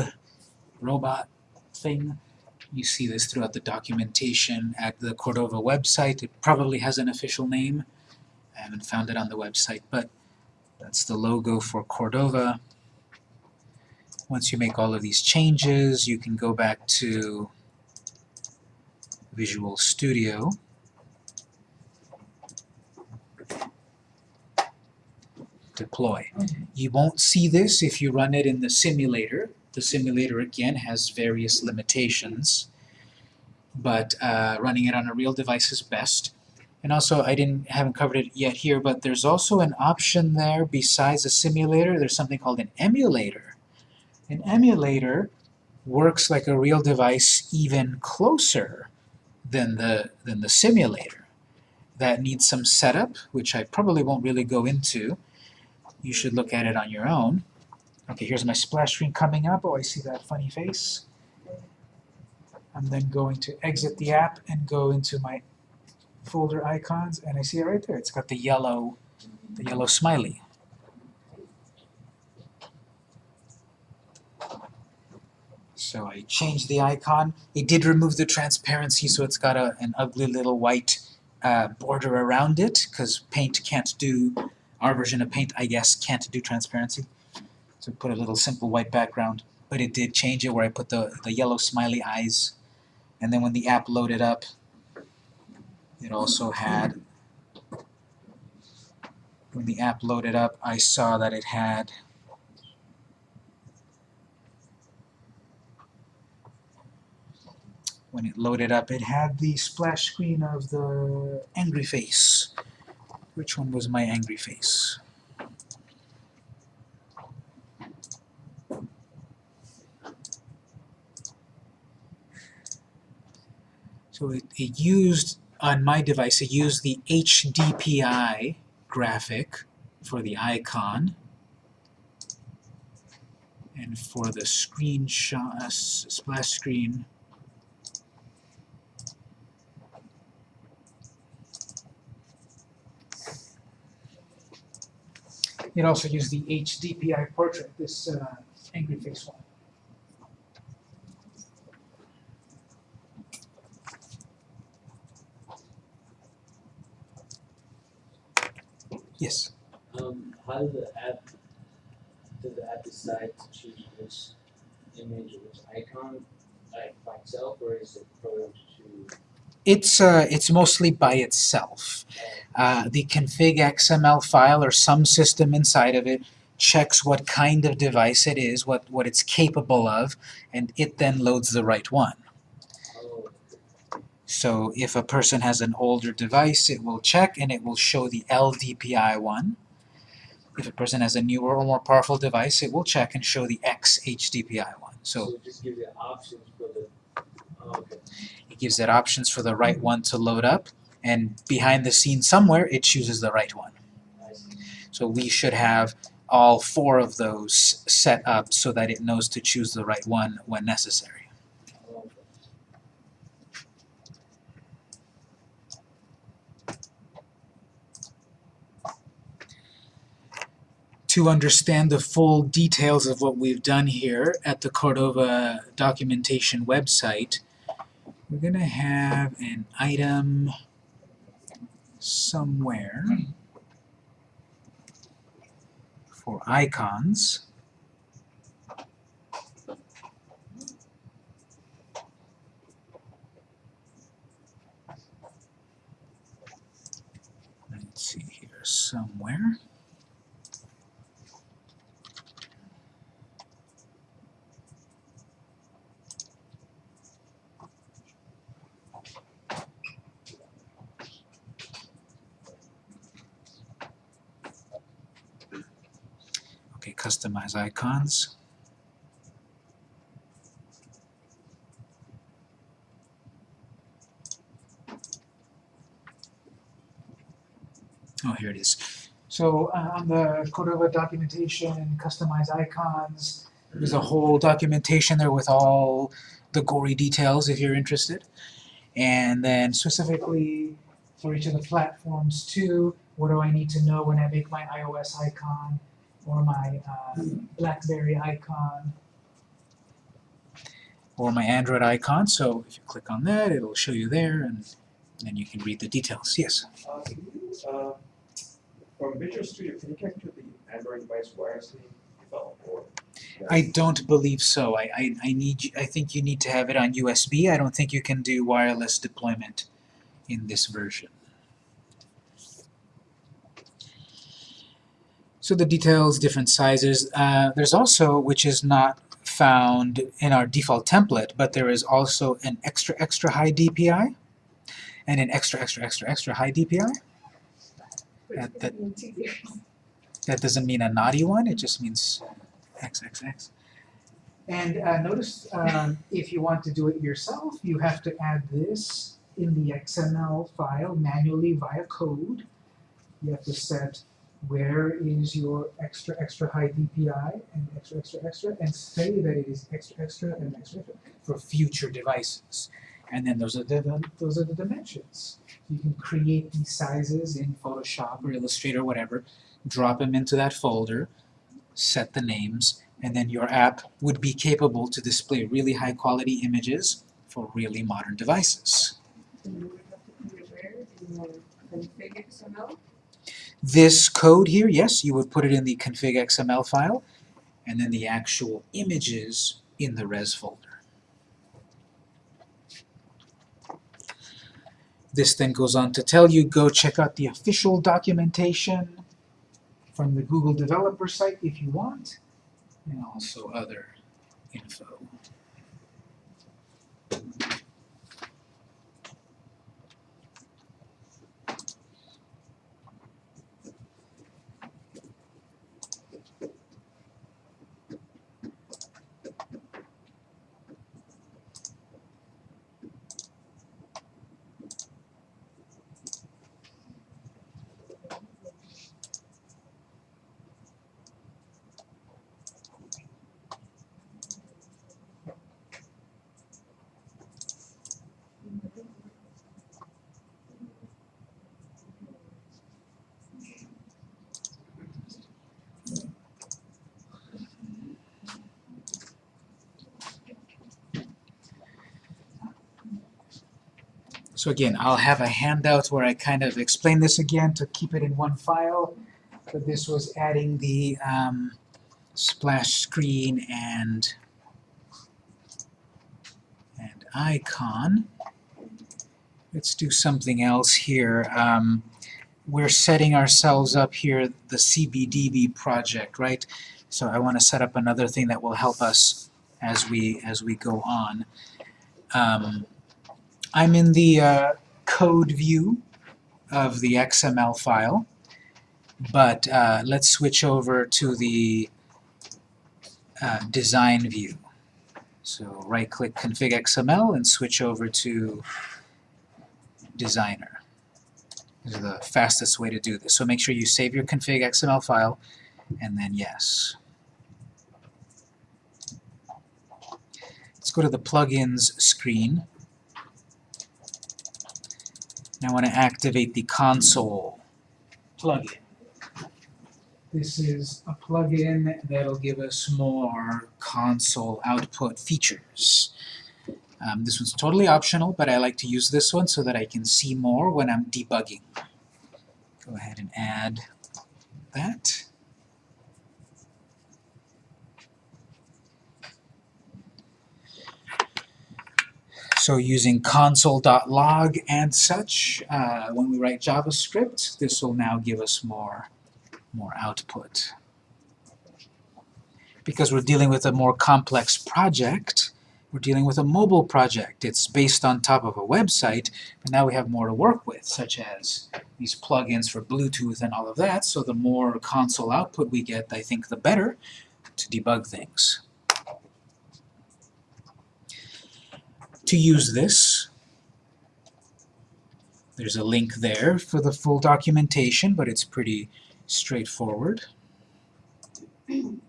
robot thing. You see this throughout the documentation at the Cordova website. It probably has an official name. I haven't found it on the website, but that's the logo for Cordova. Once you make all of these changes, you can go back to Visual Studio. Deploy. You won't see this if you run it in the simulator. The simulator, again, has various limitations, but uh, running it on a real device is best. And also, I didn't haven't covered it yet here, but there's also an option there besides a simulator. There's something called an emulator. An emulator works like a real device even closer than the than the simulator. That needs some setup, which I probably won't really go into. You should look at it on your own. Okay, here's my splash screen coming up. Oh, I see that funny face. I'm then going to exit the app and go into my folder icons, and I see it right there. It's got the yellow, the yellow smiley. So I changed the icon. It did remove the transparency, so it's got a, an ugly little white uh, border around it, because Paint can't do, our version of Paint, I guess, can't do transparency. So put a little simple white background. But it did change it where I put the, the yellow smiley eyes. And then when the app loaded up, it also had, when the app loaded up, I saw that it had when it loaded up, it had the splash screen of the angry face. Which one was my angry face? So it, it used, on my device, it used the HDPI graphic for the icon. And for the screenshot, uh, splash screen, It also use the HDPI portrait, this uh, angry face one. Yes. Um, how does the app, does the app decide to choose which image or which icon, like by itself, or is it programmed to? It's uh, it's mostly by itself. Uh, the config XML file or some system inside of it checks what kind of device it is, what, what it's capable of, and it then loads the right one. So if a person has an older device, it will check and it will show the LDPI one. If a person has a newer or more powerful device, it will check and show the XHDPI one. so So it just gives you options for the, oh, okay. Gives it options for the right mm-hmm. one to load up, and behind the scenes somewhere, it chooses the right one. So we should have all four of those set up so that it knows to choose the right one when necessary. To understand the full details of what we've done here at the Cordova documentation website, we're going to have an item somewhere for icons. Let's see here somewhere. Customize icons. Oh, here it is. So uh, on the Cordova documentation, customize icons, there's a whole documentation there with all the gory details if you're interested. And then specifically for each of the platforms too, What do I need to know when I make my iOS icon or my uh, BlackBerry icon or my Android icon? So if you click on that, it'll show you there, and then you can read the details. Yes. Uh, can you, uh, from Visual Studio, can you connect to the Android device wirelessly develop or? I don't believe so. I, I, I need I think you need to have it on USB. I don't think you can do wireless deployment in this version. So the details, different sizes. Uh, there's also, which is not found in our default template, but there is also an extra extra high DPI and an extra extra extra extra high DPI. That, that, that doesn't mean a naughty one, it just means XXX. And uh, notice um, if you want to do it yourself, you have to add this in the XML file manually via code. You have to set where is your extra extra high DPI and extra extra extra and say that it is extra extra and extra extra for future devices. And then those are the those are the dimensions. You can create these sizes in Photoshop or Illustrator or whatever, drop them into that folder, set the names, and then your app would be capable to display really high quality images for really modern devices. This code here, yes, you would put it in the config XML file, and then the actual images in the res folder. This then goes on to tell you, go check out the official documentation from the Google developer site if you want, and also other info. So again, I'll have a handout where I kind of explain this again to keep it in one file. But this was adding the um, splash screen and and icon. Let's do something else here. Um, we're setting ourselves up here, the CBDB project, right? So I want to set up another thing that will help us as we as we go on. Um, I'm in the uh, code view of the XML file, but uh, let's switch over to the uh, design view. So right-click Config XML and switch over to Designer. This is the fastest way to do this. So make sure you save your config XML file, and then yes. Let's go to the plugins screen. I want to activate the console plugin. This is a plugin that'll give us more console output features. Um, this one's totally optional, but I like to use this one so that I can see more when I'm debugging. Go ahead and add that. So using console.log and such, uh, when we write JavaScript, this will now give us more, more output. Because we're dealing with a more complex project, we're dealing with a mobile project. It's based on top of a website, but now we have more to work with, such as these plugins for Bluetooth and all of that, so the more console output we get, I think the better to debug things. To use this. There's a link there for the full documentation, but it's pretty straightforward.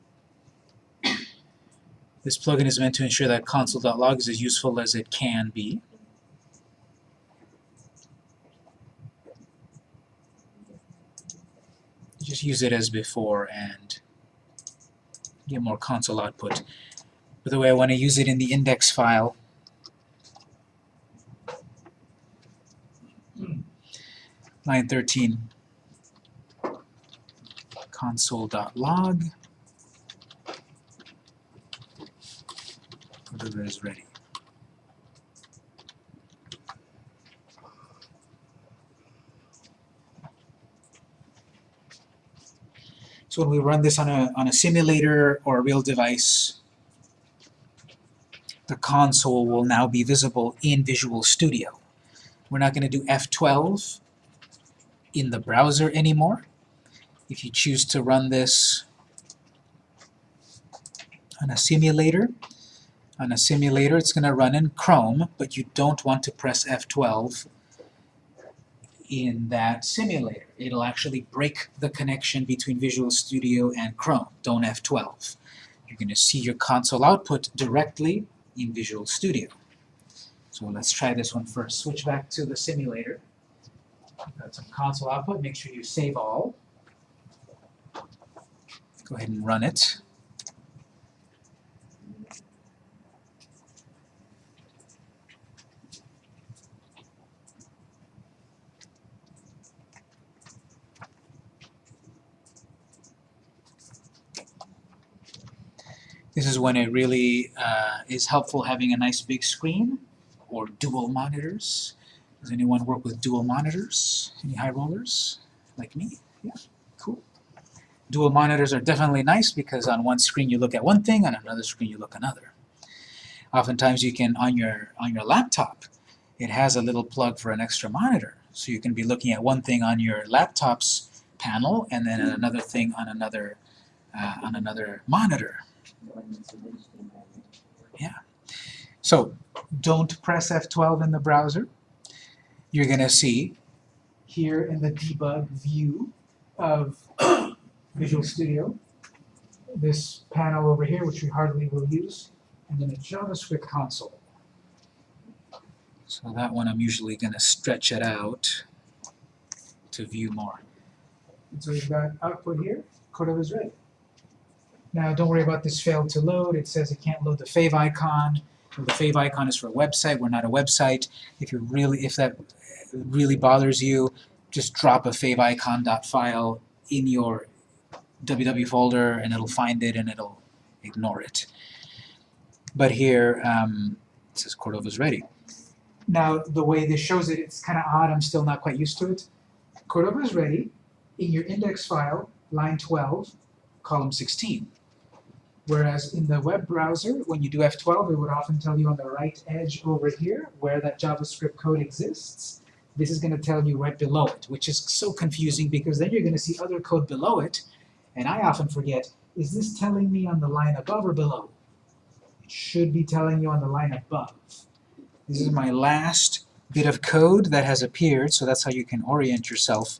This plugin is meant to ensure that console.log is as useful as it can be. just use it as before and get more console output. By the way, I want to use it in the index file. Line 13, console.log. Whatever is ready. So when we run this on a, on a simulator or a real device, the console will now be visible in Visual Studio. We're not going to do F12 in the browser anymore. If you choose to run this on a simulator, on a simulator it's going to run in Chrome, but you don't want to press F12 in that simulator. It'll actually break the connection between Visual Studio and Chrome. Don't F12. You're going to see your console output directly in Visual Studio. So let's try this one first. Switch back to the simulator. Got some console output. Make sure you save all. Go ahead and run it. This is when it really uh, is helpful having a nice big screen or dual monitors. Does anyone work with dual monitors? Any high rollers like me? Yeah, cool. Dual monitors are definitely nice because on one screen you look at one thing, on another screen you look another. Oftentimes you can, on your, on your laptop, it has a little plug for an extra monitor. So you can be looking at one thing on your laptop's panel and then another thing on another, uh, on another monitor. Yeah. So don't press F12 in the browser. You're going to see here in the debug view of Visual Studio this panel over here, which we hardly will use, and then a JavaScript console. So that one I'm usually going to stretch it out to view more. And so we've got output here, Cordova is ready. Now don't worry about this failed to load. It says it can't load the fav icon. The fave icon is for a website. We're not a website. If you really, if that really bothers you, just drop a fave icon dot file in your www folder, and it'll find it and it'll ignore it. But here um, it says Cordova's ready. Now the way this shows it, it's kind of odd. I'm still not quite used to it. Cordova's ready. In your index file, line 12, column 16. Whereas in the web browser, when you do F12, it would often tell you on the right edge over here where that JavaScript code exists. This is going to tell you right below it, which is so confusing because then you're going to see other code below it, and I often forget, is this telling me on the line above or below? It should be telling you on the line above. This is my last bit of code that has appeared, so that's how you can orient yourself.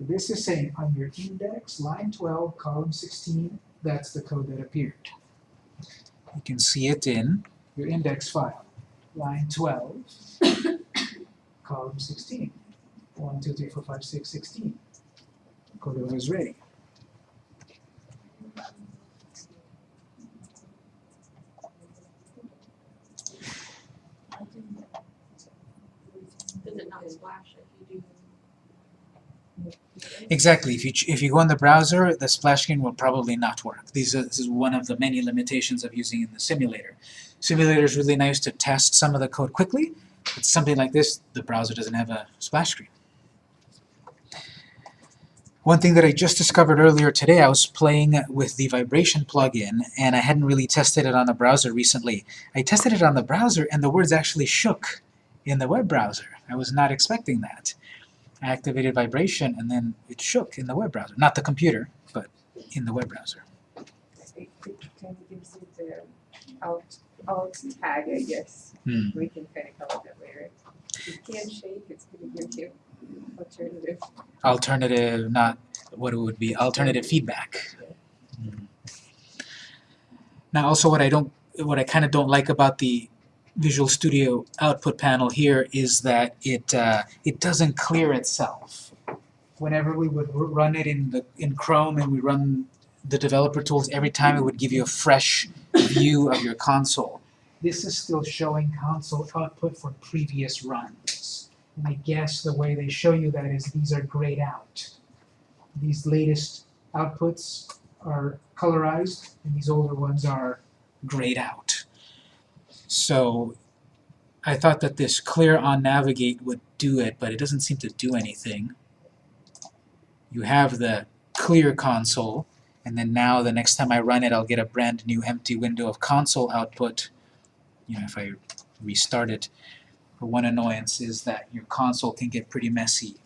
This is saying on your index, line 12, column 16, that's the code that appeared. You can see it in your index file. Line 12, column 16. 1, 2, 3, 4, 5, 6, 16. Cordova is ready. Does it not splash if you do? Exactly. If you, if you go in the browser, the splash screen will probably not work. These are, this is one of the many limitations of using in the simulator. Simulator is really nice to test some of the code quickly, but something like this, the browser doesn't have a splash screen. One thing that I just discovered earlier today, I was playing with the vibration plugin, and I hadn't really tested it on the browser recently. I tested it on the browser, and the words actually shook in the web browser. I was not expecting that. I activated vibration, and then it shook in the web browser. Not the computer, but in the web browser. It, it kind of gives you the alt, alt tag, I guess. Hmm. We can kind of come up that later. If you can shake, it's gonna give you alternative. Alternative, not what it would be, alternative feedback. Hmm. Now also what I don't, what I kind of don't like about the Visual Studio output panel here is that it, uh, it doesn't clear itself. whenever we would run it in the in Chrome and we run the developer tools, every time it would give you a fresh view of your console. This is still showing console output for previous runs. And I guess the way they show you that is these are grayed out. These latest outputs are colorized, and these older ones are grayed out. So I thought that this clear on navigate would do it, but it doesn't seem to do anything. You have the clear console, and then now the next time I run it, I'll get a brand new empty window of console output. You know, if I restart it. But one annoyance is that your console can get pretty messy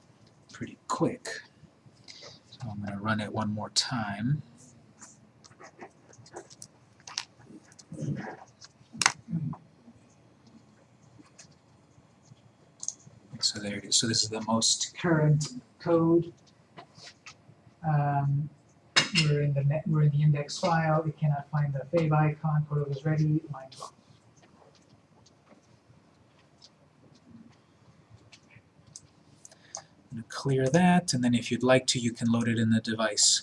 pretty quick. So I'm going to run it one more time. So this is the most current code. Um, we're in the net, we're in the index file. It cannot find the fave icon. Cordova is ready. Line 12. I'm gonna clear that, and then if you'd like to, you can load it in the device.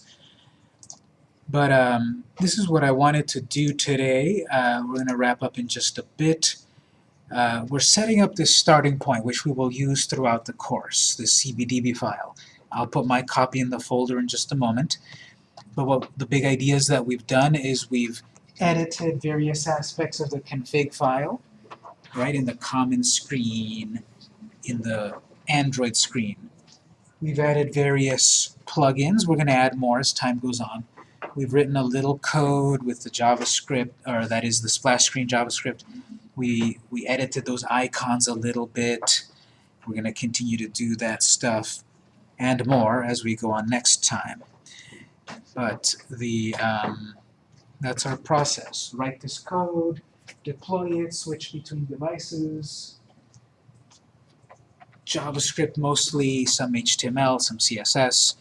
But um, this is what I wanted to do today. Uh, we're going to wrap up in just a bit. Uh, we're setting up this starting point, which we will use throughout the course, the CBDB file. I'll put my copy in the folder in just a moment. But what the big ideas that we've done is we've edited various aspects of the config file, right, in the common screen, in the Android screen. We've added various plugins. We're going to add more as time goes on. We've written a little code with the JavaScript, or that is the splash screen JavaScript. We, we edited those icons a little bit. We're going to continue to do that stuff and more as we go on next time. But the um, that's our process. Write this code, deploy it, switch between devices, JavaScript mostly, some HTML, some CSS.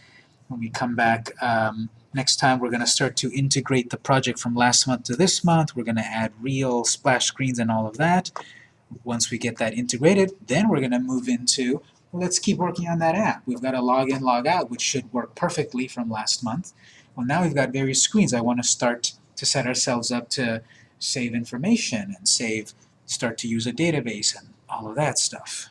When we come back um, next time, we're going to start to integrate the project from last month to this month. We're going to add real splash screens and all of that. Once we get that integrated, then we're going to move into, well, let's keep working on that app. We've got a log in, log out, which should work perfectly from last month. Well, now we've got various screens. I want to start to set ourselves up to save information and save, start to use a database and all of that stuff.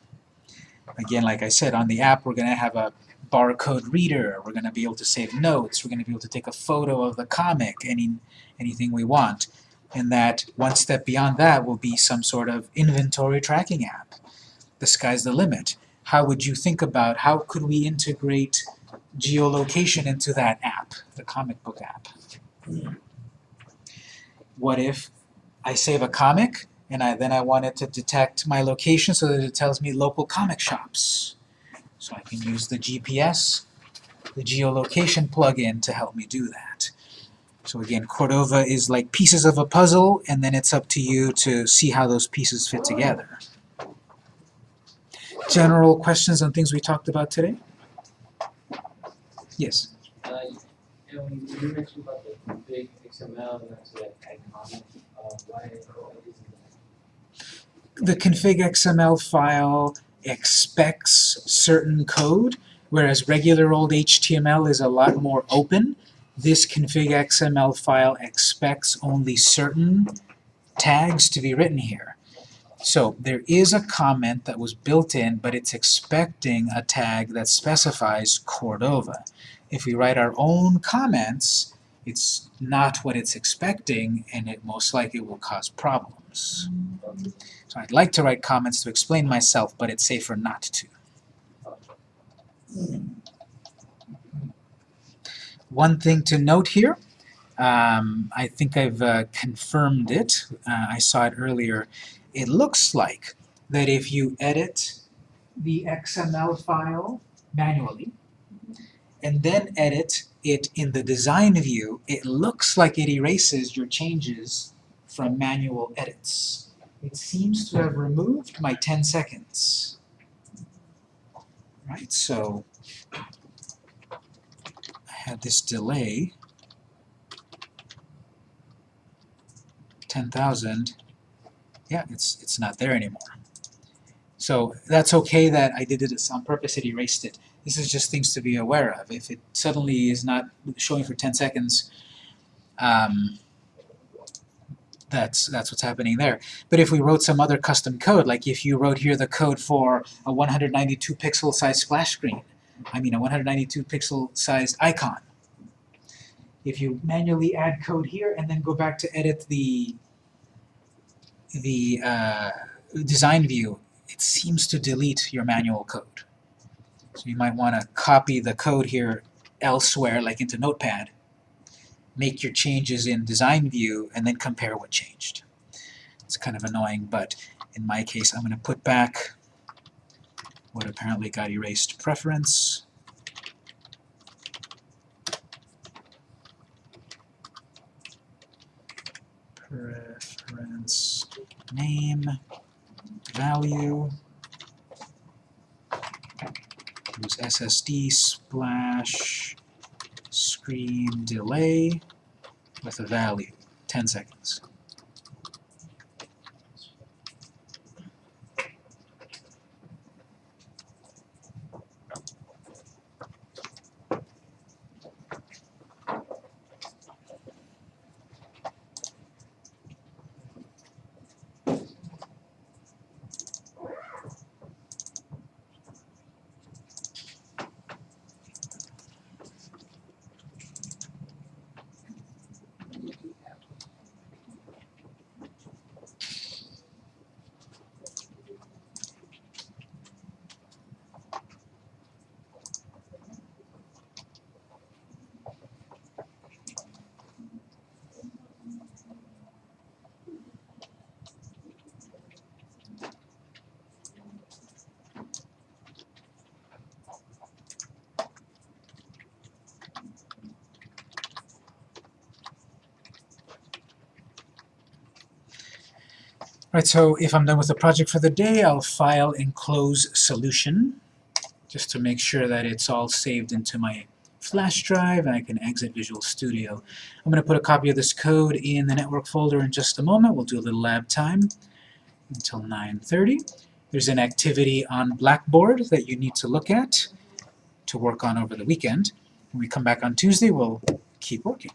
Again, like I said, on the app we're going to have a barcode reader. We're going to be able to save notes. We're going to be able to take a photo of the comic, any, anything we want. And that one step beyond that will be some sort of inventory tracking app. The sky's the limit. How would you think about how could we integrate geolocation into that app, the comic book app? What if I save a comic and I, then I wanted to detect my location so that it tells me local comic shops. So I can use the GPS, the geolocation plugin to help me do that. So again, Cordova is like pieces of a puzzle, and then it's up to you to see how those pieces fit together. General questions on things we talked about today? Yes? Uh, yeah, when you mentioned about the big XML and that's like iconic, uh, why, why isn't that? the config XML file expects certain code, whereas regular old HTML is a lot more open. This config XML file expects only certain tags to be written here. So there is a comment that was built in, but it's expecting a tag that specifies Cordova. If we write our own comments, it's not what it's expecting, and it most likely will cause problems. So I'd like to write comments to explain myself, but it's safer not to. One thing to note here, um, I think I've uh, confirmed it, uh, I saw it earlier, it looks like that if you edit the XML file manually, and then edit it in the design view, it looks like it erases your changes from manual edits. It seems to have removed my 10 seconds. Right, so I had this delay, 10,000, yeah, it's, it's not there anymore. So that's okay that I did this on purpose, it erased it. This is just things to be aware of. If it suddenly is not showing for 10 seconds, um, that's that's what's happening there. But if we wrote some other custom code, like if you wrote here the code for a 192 pixel size splash screen, I mean a 192 pixel sized icon. If you manually add code here and then go back to edit the the uh, design view, it seems to delete your manual code. So you might want to copy the code here elsewhere, like into Notepad, make your changes in design view, and then compare what changed. It's kind of annoying, but in my case, I'm going to put back what apparently got erased preference. Preference name value use SSD splash screen delay with a value 10 seconds. Right, so if I'm done with the project for the day, I'll file and close solution, just to make sure that it's all saved into my flash drive and I can exit Visual Studio. I'm going to put a copy of this code in the network folder in just a moment. We'll do a little lab time until 9.30. There's an activity on Blackboard that you need to look at to work on over the weekend. When we come back on Tuesday, we'll keep working.